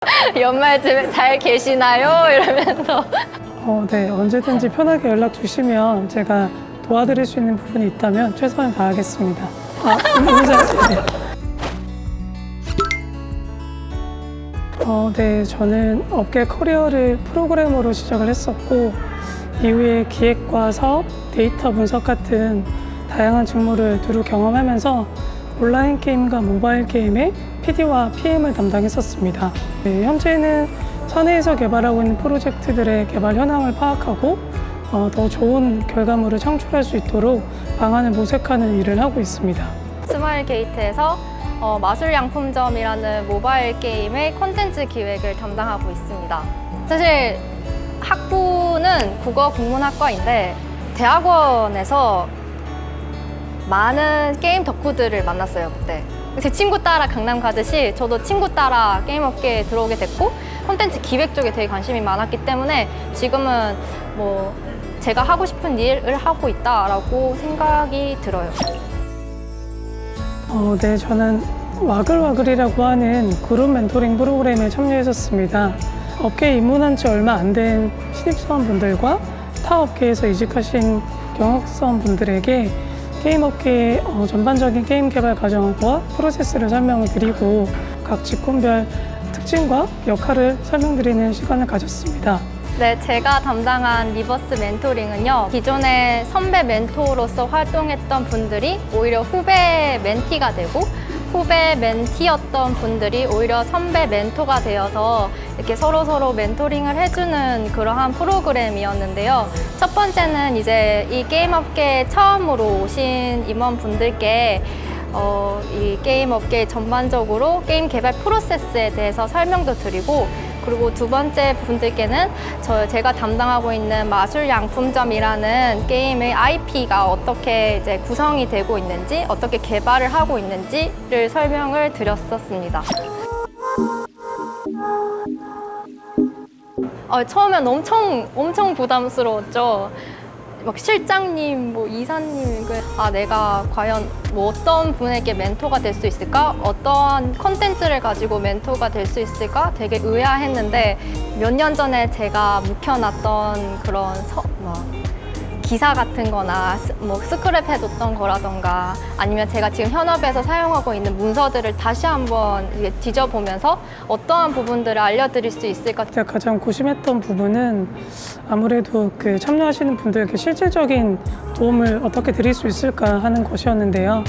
연말쯤에 잘 계시나요? 이러면서 어, 네, 언제든지 편하게 연락 주시면 제가 도와드릴 수 있는 부분이 있다면 최선을 다하겠습니다. 아. 어, 네, 저는 업계 커리어를 프로그래머로 시작을 했었고 이후에 기획과 사업, 데이터 분석 같은 다양한 직무를 두루 경험하면서 온라인 게임과 모바일 게임의 PD와 PM을 담당했었습니다. 네, 현재는 사내에서 개발하고 있는 프로젝트들의 개발 현황을 파악하고 어, 더 좋은 결과물을 창출할 수 있도록 방안을 모색하는 일을 하고 있습니다. 스마일 게이트에서 어, 마술양품점이라는 모바일 게임의 콘텐츠 기획을 담당하고 있습니다. 사실 학부는 국어 국문학과인데 대학원에서 많은 게임 덕후들을 만났어요 그때 제 친구 따라 강남 가듯이 저도 친구 따라 게임 업계에 들어오게 됐고 콘텐츠 기획 쪽에 되게 관심이 많았기 때문에 지금은 뭐 제가 하고 싶은 일을 하고 있다라고 생각이 들어요. 어, 네, 저는 와글와글이라고 하는 그룹 멘토링 프로그램에 참여했었습니다. 업계에 입문한 지 얼마 안 된 신입사원분들과 타 업계에서 이직하신 경력사원분들에게 게임 업계의 어, 전반적인 게임 개발 과정과 프로세스를 설명을 드리고 각 직군별 특징과 역할을 설명드리는 시간을 가졌습니다. 네, 제가 담당한 reverse 멘토링은요. 기존의 선배 멘토로서 활동했던 분들이 오히려 후배 멘티가 되고 후배 멘티였던 분들이 오히려 선배 멘토가 되어서 이렇게 서로서로 멘토링을 해주는 그러한 프로그램이었는데요. 첫 번째는 이제 이 게임 업계에 처음으로 오신 임원분들께 어, 이 게임 업계 전반적으로 게임 개발 프로세스에 대해서 설명도 드리고 그리고 두 번째 분들께는 저 제가 담당하고 있는 마술 양품점이라는 게임의 IP가 어떻게 이제 구성이 되고 있는지 어떻게 개발을 하고 있는지를 설명을 드렸었습니다. 어, 처음엔 엄청 엄청 부담스러웠죠. 막 실장님, 뭐 이사님, 그, 아 내가 과연 뭐 어떤 분에게 멘토가 될 수 있을까? 어떠한 컨텐츠를 가지고 멘토가 될 수 있을까? 되게 의아했는데 몇 년 전에 제가 묵혀놨던 그런 서, 뭐, 기사 같은 거나 스- 뭐 스크랩 해뒀던 거라던가 아니면 제가 지금 현업에서 사용하고 있는 문서들을 다시 한번 뒤져보면서 어떠한 부분들을 알려드릴 수 있을까 제가 가장 고심했던 부분은 아무래도 그 참여하시는 분들께 실질적인 도움을 어떻게 드릴 수 있을까 하는 것이었는데요.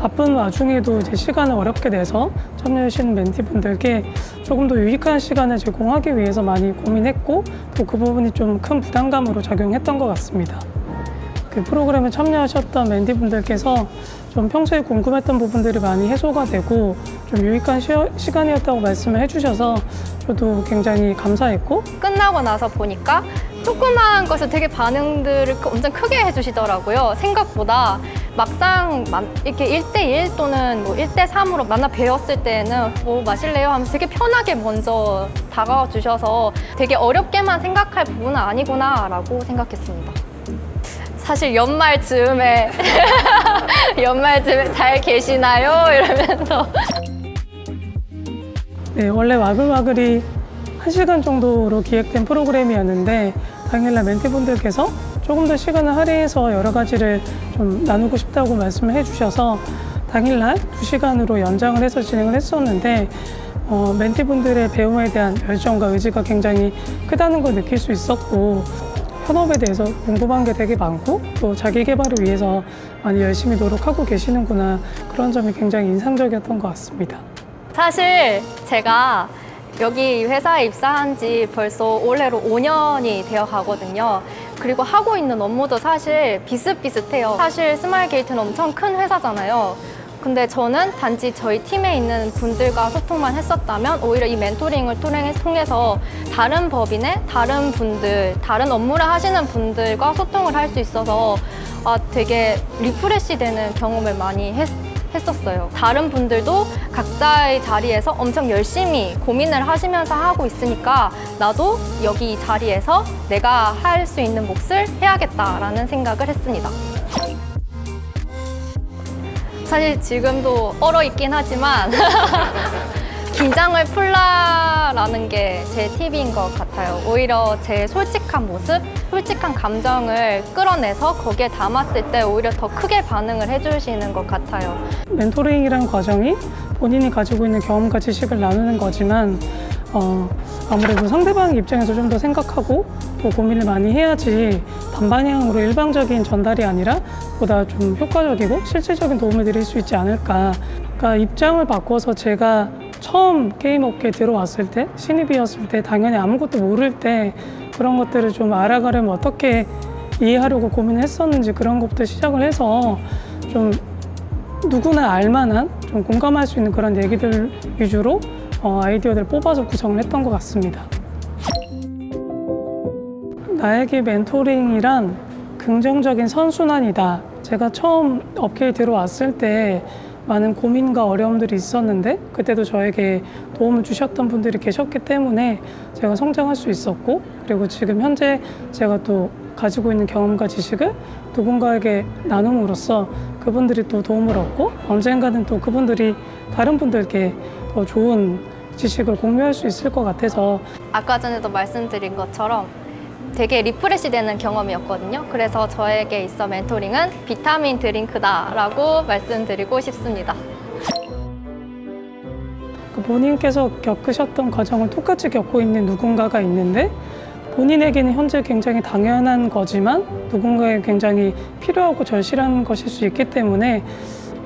바쁜 와중에도 이제 시간을 어렵게 내서 참여하시는 멘티분들께 조금 더 유익한 시간을 제공하기 위해서 많이 고민했고 또 그 부분이 좀 큰 부담감으로 작용했던 것 같습니다. 그 프로그램에 참여하셨던 멘티분들께서 좀 평소에 궁금했던 부분들이 많이 해소가 되고 좀 유익한 시, 시간이었다고 말씀을 해주셔서 저도 굉장히 감사했고 끝나고 나서 보니까 조그마한 것을 되게 반응들을 크- 엄청 크게 해주시더라고요. 생각보다 막상 만- 이렇게 1대1 또는 뭐 1대3으로 만나 뵈었을 때는 뭐 마실래요? 하면서 되게 편하게 먼저 다가와 주셔서 되게 어렵게만 생각할 부분은 아니구나 라고 생각했습니다. 사실 연말 즈음에 연말 즈음에 잘 계시나요? 이러면서 네, 원래 와글와글이 1시간 정도로 기획된 프로그램이었는데 당일날 멘티분들께서 조금 더 시간을 할애해서 여러 가지를 좀 나누고 싶다고 말씀을 해주셔서 당일날 2시간으로 연장을 해서 진행을 했었는데 어, 멘티분들의 배움에 대한 열정과 의지가 굉장히 크다는 걸 느낄 수 있었고 현업에 대해서 궁금한 게 되게 많고 또 자기 개발을 위해서 많이 열심히 노력하고 계시는구나 그런 점이 굉장히 인상적이었던 것 같습니다. 사실 제가 여기 회사에 입사한 지 벌써 올해로 5년이 되어 가거든요. 그리고 하고 있는 업무도 사실 비슷비슷해요. 사실 스마일 게이트는 엄청 큰 회사잖아요. 근데 저는 단지 저희 팀에 있는 분들과 소통만 했었다면 오히려 이 멘토링을 통해- 통해서 다른 법인의 다른 분들, 다른 업무를 하시는 분들과 소통을 할 수 있어서 아, 되게 refresh 되는 경험을 많이 했, 했었어요. 다른 분들도 각자의 자리에서 엄청 열심히 고민을 하시면서 하고 있으니까 나도 여기 이 자리에서 내가 할 수 있는 몫을 해야겠다라는 생각을 했습니다. 사실 지금도 얼어 있긴 하지만 긴장을 풀라라는 게 제 팁인 것 같아요. 오히려 제 솔직한 모습, 솔직한 감정을 끌어내서 거기에 담았을 때 오히려 더 크게 반응을 해주시는 것 같아요. 멘토링이란 과정이 본인이 가지고 있는 경험과 지식을 나누는 거지만 어, 아무래도 상대방 입장에서 좀 더 생각하고 또 고민을 많이 해야지 반방향으로 일방적인 전달이 아니라 보다 좀 효과적이고 실질적인 도움을 드릴 수 있지 않을까. 그러니까 입장을 바꿔서 제가 처음 게임 업계에 들어왔을 때 신입이었을 때 당연히 아무것도 모를 때 그런 것들을 좀 알아가려면 어떻게 이해하려고 고민했었는지 그런 것부터 시작을 해서 좀 누구나 알만한 좀 공감할 수 있는 그런 얘기들 위주로 어, 아이디어들을 뽑아서 구성을 했던 것 같습니다. 나에게 멘토링이란 긍정적인 선순환이다. 제가 처음 업계에 들어왔을 때 많은 고민과 어려움들이 있었는데 그때도 저에게 도움을 주셨던 분들이 계셨기 때문에 제가 성장할 수 있었고 그리고 지금 현재 제가 또 가지고 있는 경험과 지식을 누군가에게 나눔으로써 그분들이 또 도움을 얻고 언젠가는 또 그분들이 다른 분들께 더 좋은 지식을 공유할 수 있을 것 같아서 아까 전에도 말씀드린 것처럼 되게 refresh 되는 경험이었거든요. 그래서 저에게 있어 멘토링은 비타민 드링크다 라고 말씀드리고 싶습니다. 그 본인께서 겪으셨던 과정을 똑같이 겪고 있는 누군가가 있는데 본인에게는 현재 굉장히 당연한 거지만 누군가에 굉장히 필요하고 절실한 것일 수 있기 때문에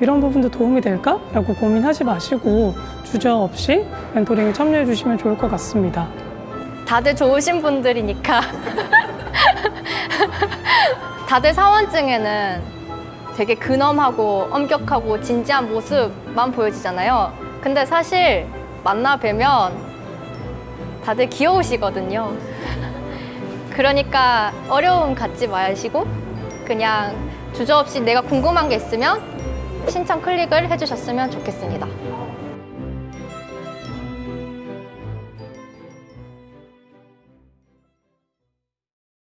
이런 부분도 도움이 될까? 라고 고민하지 마시고 주저 없이 멘토링에 참여해 주시면 좋을 것 같습니다. 다들 좋으신 분들이니까 다들 사원증에는 되게 근엄하고 엄격하고 진지한 모습만 보여지잖아요. 근데 사실 만나 뵈면 다들 귀여우시거든요. 그러니까 어려움 갖지 마시고 그냥 주저없이 내가 궁금한 게 있으면 신청 클릭을 해주셨으면 좋겠습니다.